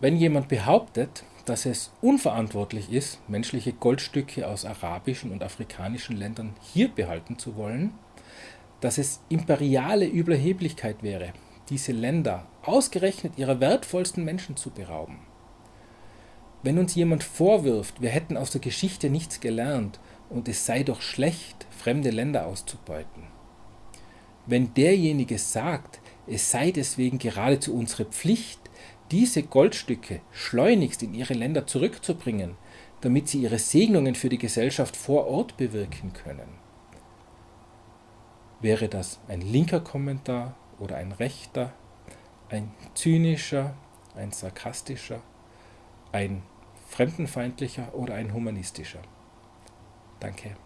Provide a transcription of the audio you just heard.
Wenn jemand behauptet, dass es unverantwortlich ist, menschliche Goldstücke aus arabischen und afrikanischen Ländern hier behalten zu wollen, dass es imperiale Überheblichkeit wäre, diese Länder ausgerechnet ihrer wertvollsten Menschen zu berauben. Wenn uns jemand vorwirft, wir hätten aus der Geschichte nichts gelernt und es sei doch schlecht, fremde Länder auszubeuten. Wenn derjenige sagt, es sei deswegen geradezu unsere Pflicht, diese Goldstücke schleunigst in ihre Länder zurückzubringen, damit sie ihre Segnungen für die Gesellschaft vor Ort bewirken können. Wäre das ein linker Kommentar oder ein rechter, ein zynischer, ein sarkastischer, ein fremdenfeindlicher oder ein humanistischer? Danke.